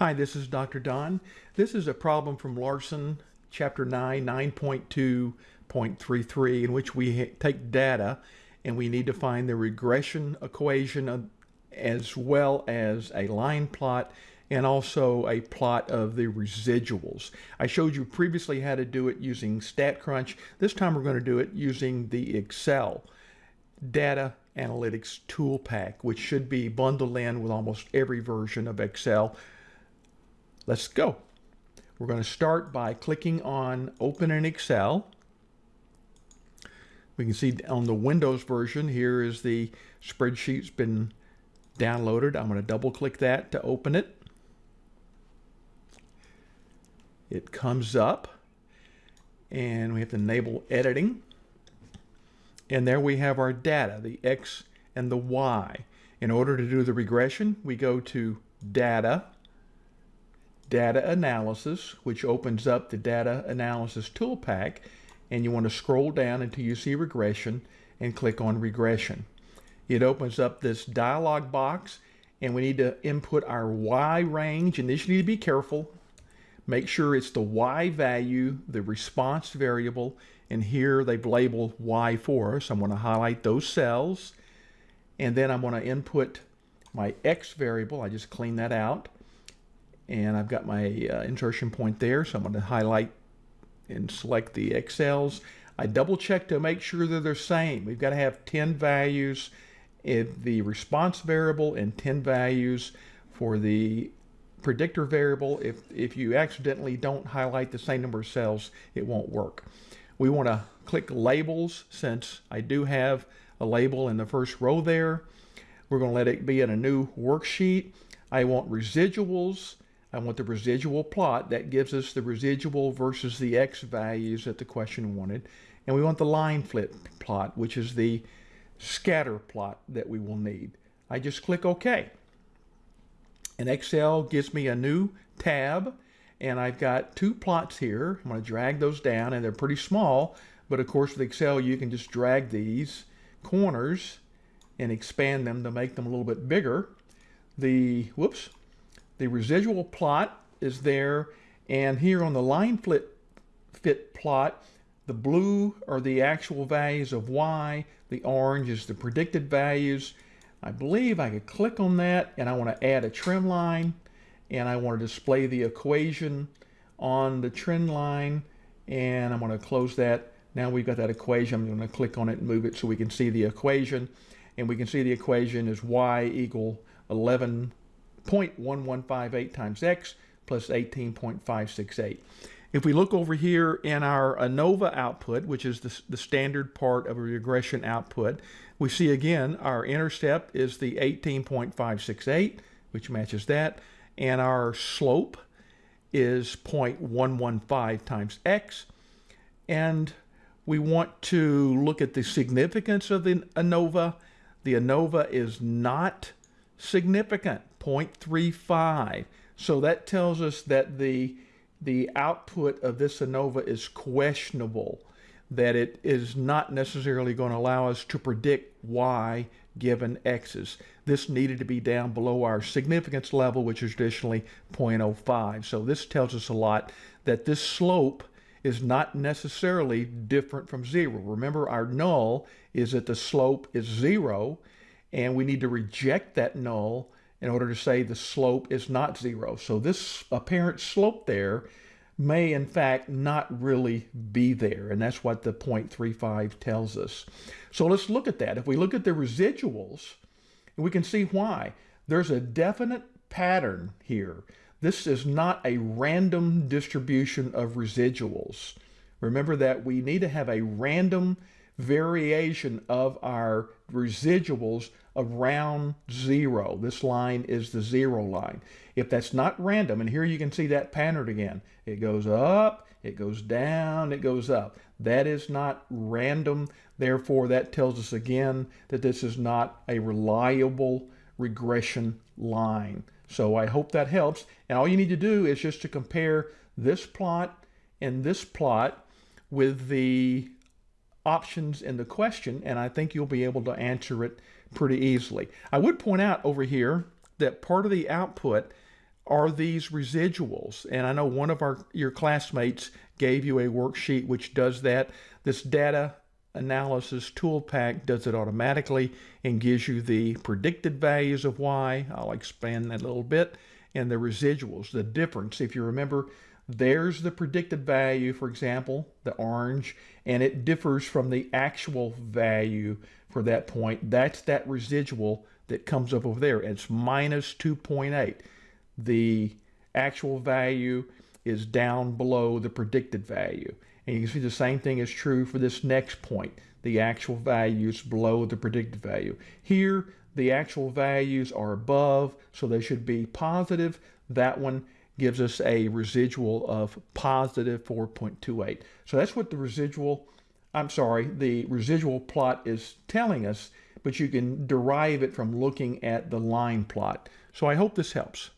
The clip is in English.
Hi, this is Dr. Don. This is a problem from Larson, Chapter 9, 9.2.33, in which we take data and we need to find the regression equation as well as a line plot and also a plot of the residuals. I showed you previously how to do it using StatCrunch. This time we're going to do it using the Excel data analytics tool pack, which should be bundled in with almost every version of Excel Let's go. We're going to start by clicking on Open in Excel. We can see on the Windows version, here is the spreadsheet's been downloaded. I'm going to double click that to open it. It comes up and we have to enable editing. And there we have our data, the X and the Y. In order to do the regression, we go to Data, data analysis, which opens up the data analysis tool pack, and you want to scroll down until you see regression and click on regression. It opens up this dialog box and we need to input our Y range and this you need to be careful. Make sure it's the Y value, the response variable, and here they've labeled Y for us. I'm going to highlight those cells and then I'm going to input my X variable. I just clean that out and I've got my uh, insertion point there so I'm going to highlight and select the cells. I double check to make sure that they're the same. We've got to have 10 values in the response variable and 10 values for the predictor variable. If, if you accidentally don't highlight the same number of cells, it won't work. We want to click labels since I do have a label in the first row there. We're going to let it be in a new worksheet. I want residuals I want the residual plot. That gives us the residual versus the x values that the question wanted. And we want the line flip plot, which is the scatter plot that we will need. I just click OK. And Excel gives me a new tab. And I've got two plots here. I'm going to drag those down, and they're pretty small. But of course, with Excel, you can just drag these corners and expand them to make them a little bit bigger. The, whoops, the residual plot is there, and here on the line flip fit plot, the blue are the actual values of y, the orange is the predicted values. I believe I could click on that, and I want to add a trend line, and I want to display the equation on the trend line, and I'm going to close that. Now we've got that equation. I'm going to click on it and move it so we can see the equation. And we can see the equation is y equal 11 0.1158 times x plus 18.568. If we look over here in our ANOVA output, which is the, the standard part of a regression output, we see again our intercept is the 18.568, which matches that, and our slope is 0.115 times x. And we want to look at the significance of the ANOVA. The ANOVA is not significant. 0.35. So that tells us that the, the output of this ANOVA is questionable, that it is not necessarily going to allow us to predict y given x's. This needed to be down below our significance level, which is traditionally 0.05. So this tells us a lot that this slope is not necessarily different from zero. Remember, our null is that the slope is zero, and we need to reject that null in order to say the slope is not zero. So this apparent slope there may in fact not really be there. And that's what the 0.35 tells us. So let's look at that. If we look at the residuals, we can see why. There's a definite pattern here. This is not a random distribution of residuals. Remember that we need to have a random variation of our residuals around zero. This line is the zero line. If that's not random, and here you can see that pattern again, it goes up, it goes down, it goes up. That is not random. Therefore, that tells us again that this is not a reliable regression line. So I hope that helps. And all you need to do is just to compare this plot and this plot with the options in the question, and I think you'll be able to answer it pretty easily. I would point out over here that part of the output are these residuals? And I know one of our your classmates gave you a worksheet which does that. This data analysis tool pack does it automatically and gives you the predicted values of y. I'll expand that a little bit. And the residuals, the difference. If you remember, there's the predicted value, for example, the orange, and it differs from the actual value for that point. That's that residual that comes up over there. It's minus 2.8. The actual value is down below the predicted value. And you can see the same thing is true for this next point. The actual values below the predicted value. Here, the actual values are above, so they should be positive. That one gives us a residual of positive 4.28. So that's what the residual, I'm sorry, the residual plot is telling us, but you can derive it from looking at the line plot. So I hope this helps.